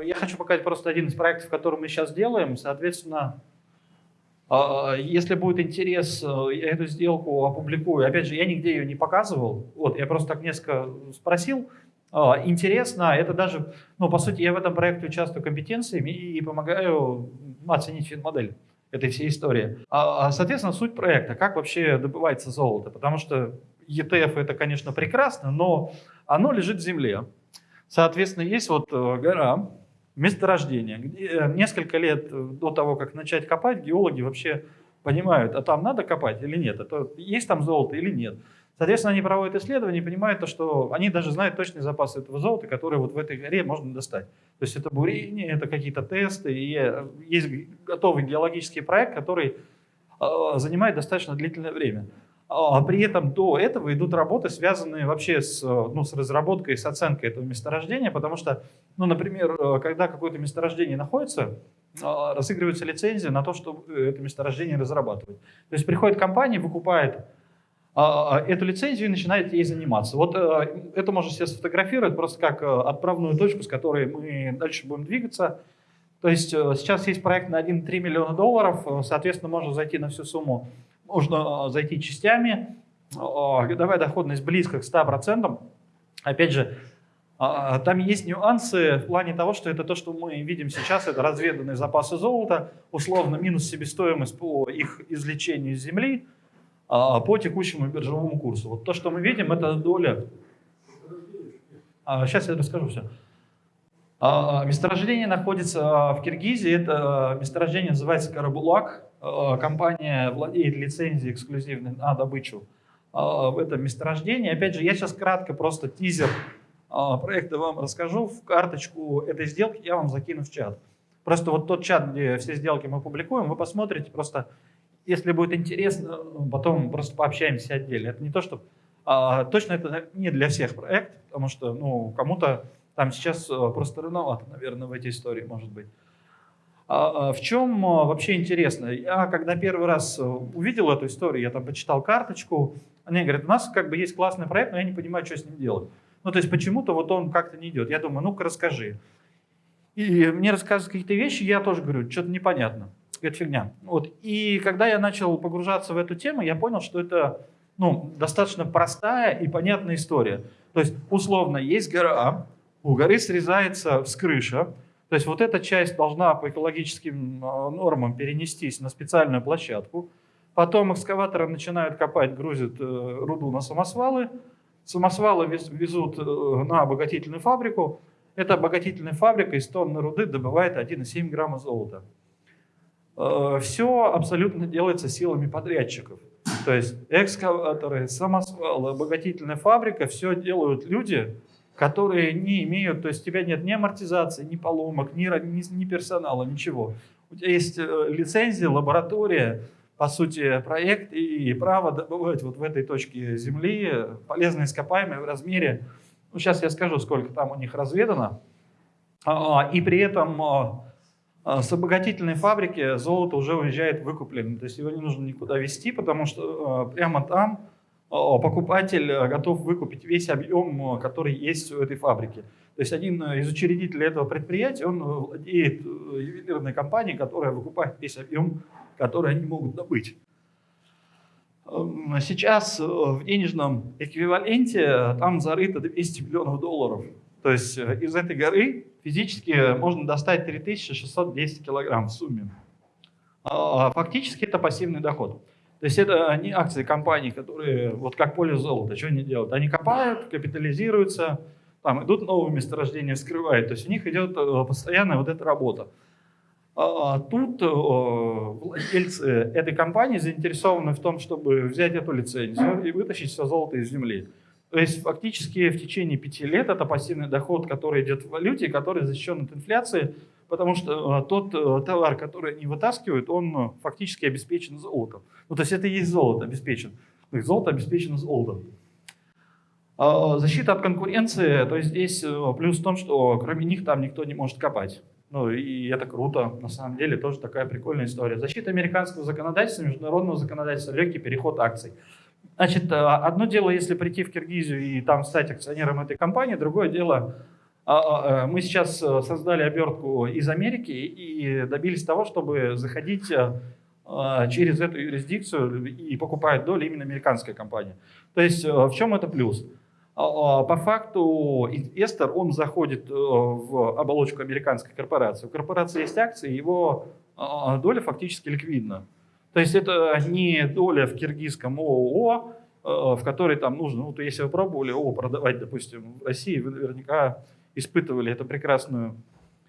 Я хочу показать просто один из проектов, который мы сейчас делаем. Соответственно, а, если будет интерес, я эту сделку опубликую. Опять же, я нигде ее не показывал. Вот, я просто так несколько спросил. А, интересно, это даже, ну, по сути, я в этом проекте участвую компетенциями и помогаю оценить финмодель этой всей истории. А, соответственно, суть проекта, как вообще добывается золото, потому что ETF это, конечно, прекрасно, но оно лежит в земле. Соответственно, есть вот э, гора, месторождение. Где э, несколько лет до того, как начать копать, геологи вообще понимают, а там надо копать или нет, это, есть там золото или нет. Соответственно, они проводят исследования и понимают, то, что они даже знают точные запасы этого золота, которые вот в этой горе можно достать. То есть это бурение, это какие-то тесты, и есть готовый геологический проект, который а, занимает достаточно длительное время. А при этом до этого идут работы, связанные вообще с, ну, с разработкой, с оценкой этого месторождения, потому что, ну, например, когда какое-то месторождение находится, а, разыгрывается лицензия на то, чтобы это месторождение разрабатывать. То есть приходит компания, выкупает а, эту лицензию и начинает ей заниматься. Вот это можно себе сфотографировать просто как отправную точку, с которой мы дальше будем двигаться. То есть сейчас есть проект на 1,3 миллиона долларов, соответственно, можно зайти на всю сумму можно а, зайти частями, а, годовая доходность близко к 100%. Опять же, а, там есть нюансы в плане того, что это то, что мы видим сейчас, это разведанные запасы золота, условно минус себестоимость по их извлечению из земли по текущему биржевому курсу. Вот то, что мы видим, это доля... Сейчас я расскажу все. Месторождение находится в Киргизии, это месторождение называется Карабулак. Э, компания владеет лицензией эксклюзивной на добычу э, в этом месторождении. Опять же, я сейчас кратко просто тизер э, проекта вам расскажу. В карточку этой сделки я вам закину в чат. Просто вот тот чат, где все сделки мы публикуем, вы посмотрите просто, если будет интересно, потом просто пообщаемся отдельно. Это не то, что... Точно это не для всех проект, потому что ну, кому-то там сейчас просто рановато, наверное, в эти истории может быть. А, а в чем а, вообще интересно? Я когда первый раз э, увидел эту историю, я там почитал карточку, они говорят, у нас как бы есть классный проект, но я не понимаю, что с ним делать. Ну, то есть почему-то вот он как-то не идет. Я думаю, ну-ка расскажи. И мне рассказывают какие-то вещи, я тоже говорю, что-то непонятно. Это фигня. Вот. И когда я начал погружаться в эту тему, я понял, что это ну, достаточно простая и понятная история. То есть, условно, есть гора, у горы срезается вскрыша, то есть вот эта часть должна по экологическим а, нормам перенестись на специальную площадку. Потом экскаваторы начинают копать, грузят э, руду на самосвалы. Самосвалы везут э, на обогатительную фабрику. Эта обогатительная фабрика из тонны руды добывает 1,7 грамма золота. Э, Все абсолютно делается силами подрядчиков. То есть экскаваторы, самосвалы, обогатительная фабрика, все делают люди, которые не имеют, то есть у тебя нет ни амортизации, ни поломок, ни, ни, ни персонала, ничего. У тебя есть э, лицензия, лаборатория, по сути, проект и право добывать вот в этой точке Земли полезные ископаемые в размере, ну сейчас я скажу, сколько там у них разведано, а, и при этом а, а, с обогатительной фабрики золото уже уезжает выкупленным, то есть его не нужно никуда везти, потому что прямо там покупатель э, готов выкупить весь объем, э, который есть у этой фабрики. То есть один из учредителей этого предприятия, он владеет э, ювелирной компанией, которая выкупает весь объем, который они могут добыть. Эм, сейчас в денежном эквиваленте там зарыто 200 миллионов долларов. То есть из этой горы физически можно достать 3610 килограмм в сумме. А, фактически это пассивный доход. То есть это не акции компаний, которые, вот как поле золота, что они делают? Они копают, капитализируются, там идут новые месторождения, вскрывают. То есть у них идет э, постоянная вот эта работа. А тут э, владельцы этой компании заинтересованы в том, чтобы взять эту лицензию и вытащить все золото из земли. То есть фактически в течение пяти лет это пассивный доход, который идет в валюте, который защищен от инфляции, потому что э, тот э, товар, который они вытаскивают, он э, фактически обеспечен золотом. Ну, то есть это и есть золото обеспечен. То есть золото обеспечено золотом. А, защита от конкуренции, то есть здесь плюс в том, что кроме них там никто не может копать. Ну и это круто, на самом деле тоже такая прикольная история. Защита американского законодательства, международного законодательства, легкий переход акций. Значит, одно дело, если прийти в Киргизию и там стать акционером этой компании, другое дело Мы сейчас создали обертку из Америки и добились того, чтобы заходить через эту юрисдикцию и покупать доли именно американская компания. То есть в чем это плюс? По факту инвестор, он заходит в оболочку американской корпорации. У корпорации есть акции, его доля фактически ликвидна. То есть это не доля в киргизском ООО, э, в которой там нужно, ну, то если вы пробовали ООО продавать, допустим, в России, вы наверняка испытывали эту прекрасную,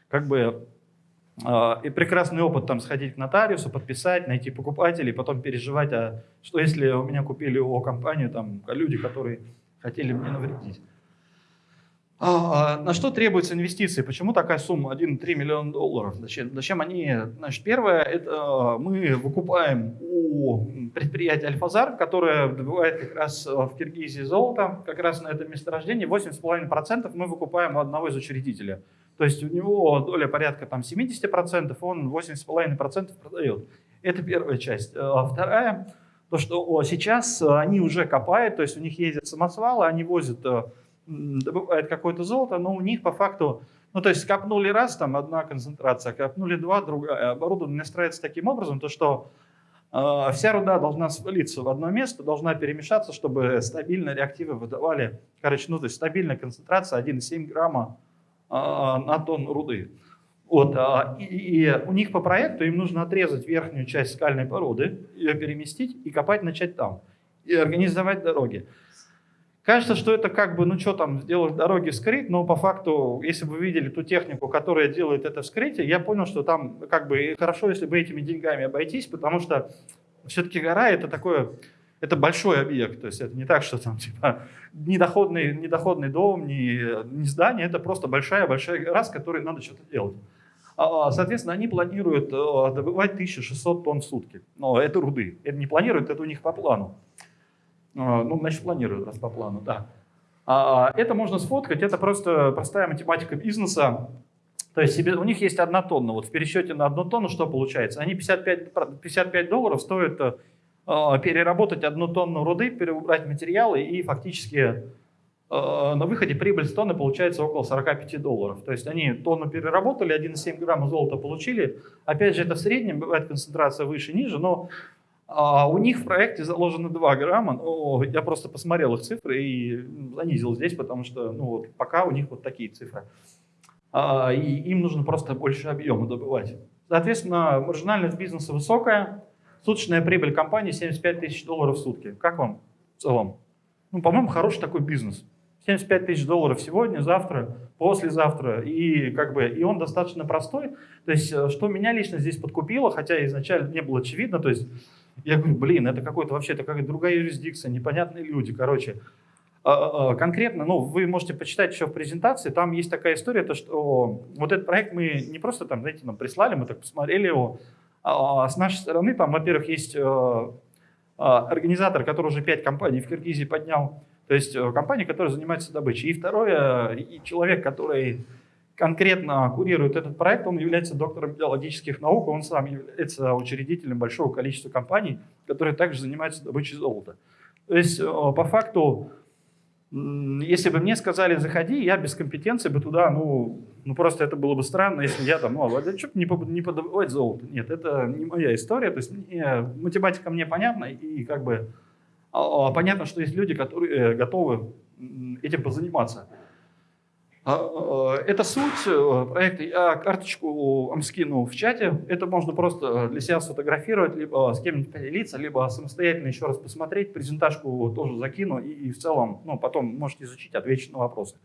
как бы, э, и прекрасный опыт там сходить к нотариусу, подписать, найти покупателей, потом переживать, а что если у меня купили ООО компанию, там, люди, которые хотели мне навредить. А, на что требуются инвестиции? Почему такая сумма 1,3 миллиона долларов? Зачем, зачем они? Значит, первое, это а, мы выкупаем у предприятия Альфазар, которое добывает как раз в Киргизии золото, как раз на этом месторождении 8,5% мы выкупаем у одного из учредителей. То есть у него доля порядка там 70%, он 8,5% продает. Это первая часть. Вторая, то что сейчас они уже копают, то есть у них ездят самосвалы, они возят добывает какое-то золото, но у них по факту, ну то есть копнули раз, там одна концентрация, копнули два, другая. Оборудование настраивается таким образом, то что э, вся руда должна свалиться в одно место, должна перемешаться, чтобы стабильно реактивы выдавали, короче, ну то есть стабильная концентрация 1,7 грамма э, на тонну руды. Вот, а, и, и у них по проекту им нужно отрезать верхнюю часть скальной породы, ее переместить и копать начать там, и организовать дороги. Кажется, что это как бы, ну что там, сделать дороги вскрыть, но по факту, если бы вы видели ту технику, которая делает это вскрытие, я понял, что там как бы хорошо, если бы этими деньгами обойтись, потому что все-таки гора это такое, это большой объект, то есть это не так, что там типа недоходный, недоходный дом, не, не здание, это просто большая-большая гора, с которой надо что-то делать. А, соответственно, они планируют э, добывать 1600 тонн в сутки. Но это руды. Это не планируют, это у них по плану. А, ну, значит, планирую, раз по плану, да. А, это можно сфоткать, это просто простая математика бизнеса. То есть себе, у них есть одна тонна. Вот в пересчете на одну тонну что получается? Они 55, 55 долларов стоит э, переработать одну тонну руды, переубрать материалы и фактически э, на выходе прибыль с тонны получается около 45 долларов. То есть они тонну переработали, 1,7 грамма золота получили. Опять же, это в среднем, бывает концентрация выше, ниже, но а у них в проекте заложено 2 грамма. Ну, я просто посмотрел их цифры и занизил здесь, потому что ну, вот, пока у них вот такие цифры. А, и им нужно просто больше объема добывать. Соответственно, маржинальность бизнеса высокая, суточная прибыль компании 75 тысяч долларов в сутки. Как вам в целом? Ну, по-моему, хороший такой бизнес. 75 тысяч долларов сегодня, завтра, послезавтра. И, как бы, и он достаточно простой. То есть, э, что меня лично здесь подкупило, хотя изначально не было очевидно, то есть я говорю, блин, это какой-то вообще, это какая-то другая юрисдикция, непонятные люди, короче. А, а, а, конкретно, ну, вы можете почитать еще в презентации, там есть такая история, то, что вот этот проект мы не просто там, знаете, нам прислали, мы так посмотрели его, а с нашей стороны там, во-первых, есть э, организатор, который уже пять компаний в Киргизии поднял, то есть э, компания, которая занимается добычей. И второе, и человек, который конкретно курирует этот проект, он является доктором биологических наук, он сам является учредителем большого количества компаний, которые также занимаются добычей золота. То есть, э, по факту, если бы мне сказали, заходи, я без компетенции бы туда, ну, ну просто это было бы странно, если я там, ну, а что не, не подобывать золото. Нет, это не моя история, то есть мне, математика мне понятна, и как бы а, а, понятно, что есть люди, которые э, готовы этим позаниматься. А, а, это суть э, проекта. Я карточку вам скину в чате. Это можно просто для себя сфотографировать, либо с кем-нибудь поделиться, либо самостоятельно еще раз посмотреть. Презентажку тоже закину и, в целом ну, потом можете изучить, ответить на вопросы.